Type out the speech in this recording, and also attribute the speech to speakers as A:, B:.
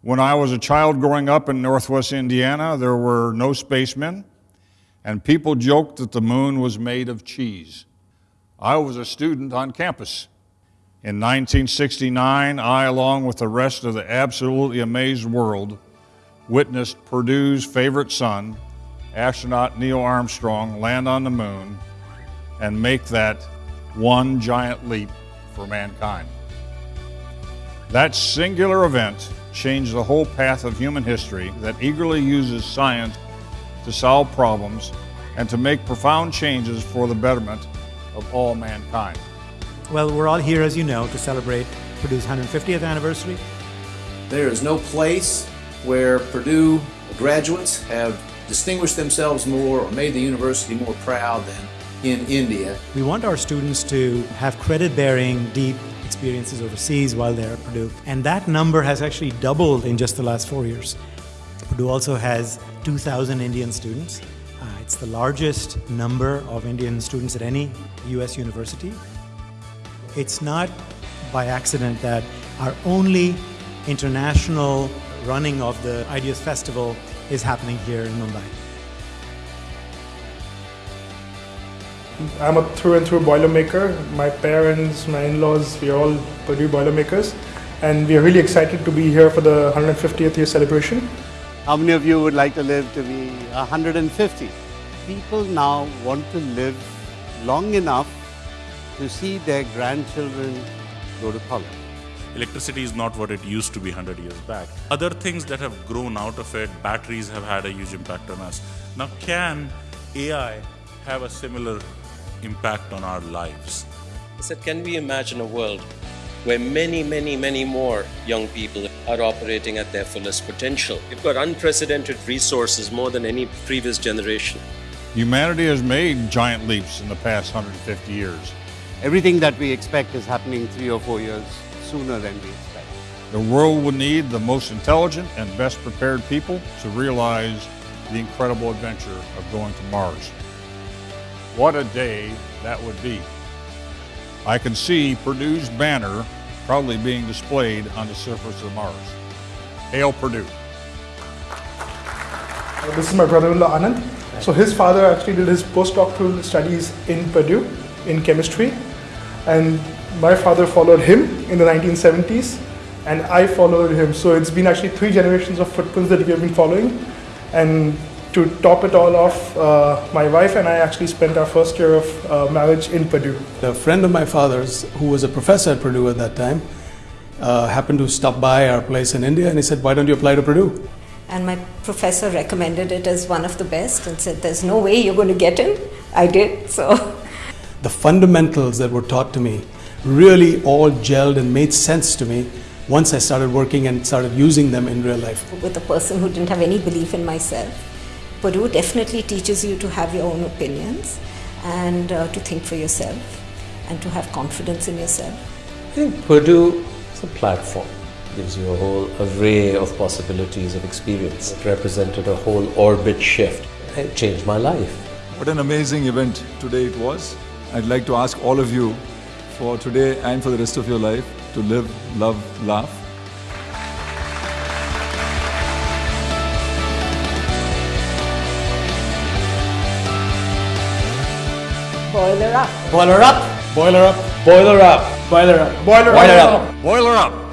A: When I was a child growing up in northwest Indiana, there were no spacemen, and people joked that the moon was made of cheese. I was a student on campus. In 1969, I, along with the rest of the absolutely amazed world, witnessed Purdue's favorite son, astronaut Neil Armstrong, land on the moon and make that one giant leap for mankind. That singular event changed the whole path of human history that eagerly uses science to solve problems and to make profound changes for the betterment of all mankind.
B: Well, we're all here, as you know, to celebrate Purdue's 150th anniversary.
C: There is no place where Purdue graduates have distinguished themselves more or made the university more proud than in India.
B: We want our students to have credit bearing, deep experiences overseas while they're at Purdue. And that number has actually doubled in just the last four years. Purdue also has 2,000 Indian students. Uh, it's the largest number of Indian students at any US university. It's not by accident that our only international running of the Ideas Festival is happening here in Mumbai.
D: I'm a through and through Boilermaker. My parents, my in-laws, we're all Purdue Boilermakers. And we're really excited to be here for the 150th year celebration.
E: How many of you would like to live to be 150? People now want to live long enough to see their grandchildren go to college.
F: Electricity is not what it used to be 100 years back. Other things that have grown out of it, batteries have had a huge impact on us. Now, can AI have a similar impact on our lives.
G: I said, can we imagine a world where many, many, many more young people are operating at their fullest potential? We've got unprecedented resources more than any previous generation.
A: Humanity has made giant leaps in the past 150 years.
E: Everything that we expect is happening three or four years sooner than we expect.
A: The world will need the most intelligent and best prepared people to realize the incredible adventure of going to Mars. What a day that would be. I can see Purdue's banner proudly being displayed on the surface of Mars. Hail Purdue.
D: Uh, this is my brother-in-law Anand. So his father actually did his postdoctoral studies in Purdue in chemistry and my father followed him in the 1970s and I followed him. So it's been actually three generations of footprints that we have been following and to top it all off, uh, my wife and I actually spent our first year of uh, marriage in Purdue.
H: A friend of my father's, who was a professor at Purdue at that time, uh, happened to stop by our place in India and he said, Why don't you apply to Purdue?
I: And my professor recommended it as one of the best and said, There's no way you're going to get in. I did, so.
H: The fundamentals that were taught to me really all gelled and made sense to me once I started working and started using them in real life.
I: With a person who didn't have any belief in myself Purdue definitely teaches you to have your own opinions and uh, to think for yourself and to have confidence in yourself.
J: I think Purdue is a platform. gives you a whole array of possibilities of experience. It represented a whole orbit shift. It changed my life.
K: What an amazing event today it was. I'd like to ask all of you for today and for the rest of your life to live, love, laugh
I: Boiler up.
B: Boiler up.
H: Boiler up.
B: Boiler up.
D: Boiler up.
B: Boiler,
A: Boiler up. Boiler up.